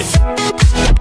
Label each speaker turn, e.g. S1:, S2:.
S1: it.